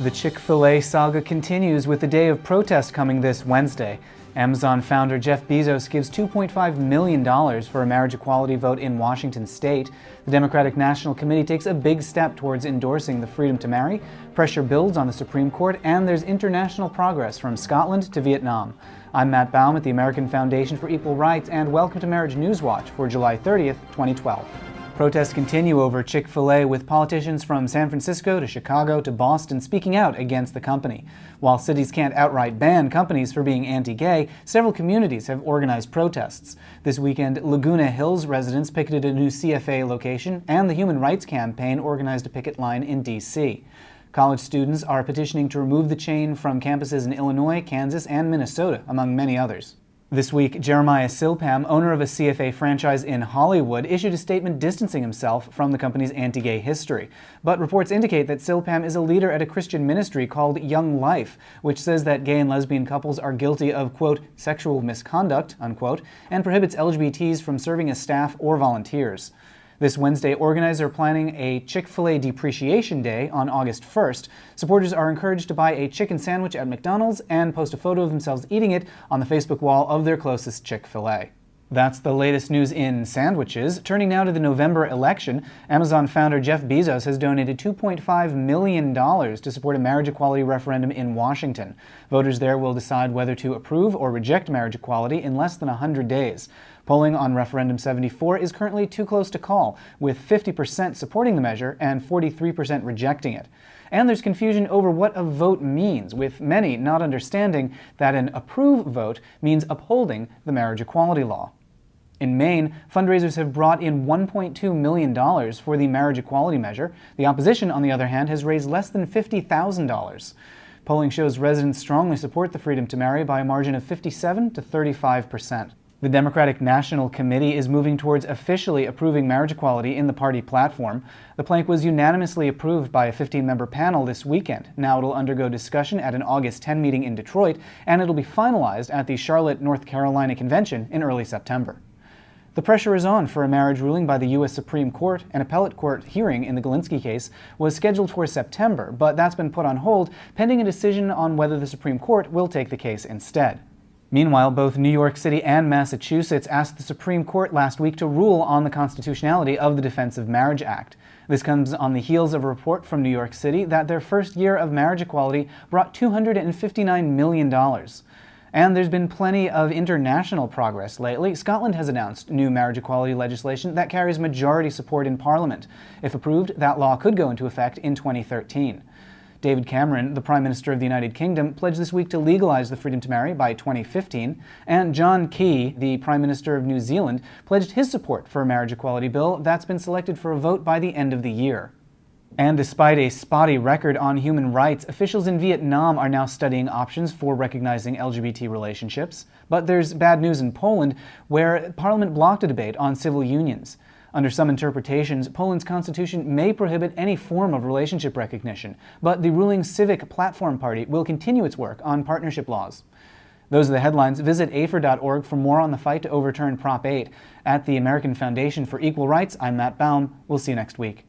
The Chick-fil-A saga continues with the day of protest coming this Wednesday. Amazon founder Jeff Bezos gives $2.5 million for a marriage equality vote in Washington state. The Democratic National Committee takes a big step towards endorsing the freedom to marry. Pressure builds on the Supreme Court, and there's international progress from Scotland to Vietnam. I'm Matt Baum at the American Foundation for Equal Rights, and welcome to Marriage News Watch for July 30th, 2012. Protests continue over Chick-fil-A with politicians from San Francisco to Chicago to Boston speaking out against the company. While cities can't outright ban companies for being anti-gay, several communities have organized protests. This weekend, Laguna Hills residents picketed a new CFA location, and the Human Rights Campaign organized a picket line in D.C. College students are petitioning to remove the chain from campuses in Illinois, Kansas, and Minnesota, among many others. This week, Jeremiah Silpam, owner of a CFA franchise in Hollywood, issued a statement distancing himself from the company's anti-gay history. But reports indicate that Silpam is a leader at a Christian ministry called Young Life, which says that gay and lesbian couples are guilty of, quote, sexual misconduct, unquote, and prohibits LGBTs from serving as staff or volunteers. This Wednesday, organizers are planning a Chick-fil-A Depreciation Day on August 1st. Supporters are encouraged to buy a chicken sandwich at McDonald's and post a photo of themselves eating it on the Facebook wall of their closest Chick-fil-A. That's the latest news in sandwiches. Turning now to the November election, Amazon founder Jeff Bezos has donated $2.5 million to support a marriage equality referendum in Washington. Voters there will decide whether to approve or reject marriage equality in less than 100 days. Polling on Referendum 74 is currently too close to call, with 50% supporting the measure and 43% rejecting it. And there's confusion over what a vote means, with many not understanding that an approve vote means upholding the marriage equality law. In Maine, fundraisers have brought in $1.2 million for the marriage equality measure. The opposition, on the other hand, has raised less than $50,000. Polling shows residents strongly support the freedom to marry by a margin of 57 to 35 percent. The Democratic National Committee is moving towards officially approving marriage equality in the party platform. The plank was unanimously approved by a 15-member panel this weekend. Now it'll undergo discussion at an August 10 meeting in Detroit, and it'll be finalized at the Charlotte, North Carolina convention in early September. The pressure is on for a marriage ruling by the U.S. Supreme Court. An appellate court hearing in the Golinski case was scheduled for September, but that's been put on hold pending a decision on whether the Supreme Court will take the case instead. Meanwhile, both New York City and Massachusetts asked the Supreme Court last week to rule on the constitutionality of the Defense of Marriage Act. This comes on the heels of a report from New York City that their first year of marriage equality brought $259 million. And there's been plenty of international progress lately. Scotland has announced new marriage equality legislation that carries majority support in Parliament. If approved, that law could go into effect in 2013. David Cameron, the Prime Minister of the United Kingdom, pledged this week to legalize the freedom to marry by 2015, and John Key, the Prime Minister of New Zealand, pledged his support for a marriage equality bill that's been selected for a vote by the end of the year. And despite a spotty record on human rights, officials in Vietnam are now studying options for recognizing LGBT relationships. But there's bad news in Poland, where Parliament blocked a debate on civil unions. Under some interpretations, Poland's constitution may prohibit any form of relationship recognition, but the ruling Civic Platform Party will continue its work on partnership laws. Those are the headlines. Visit AFER.org for more on the fight to overturn Prop 8. At the American Foundation for Equal Rights, I'm Matt Baum. We'll see you next week.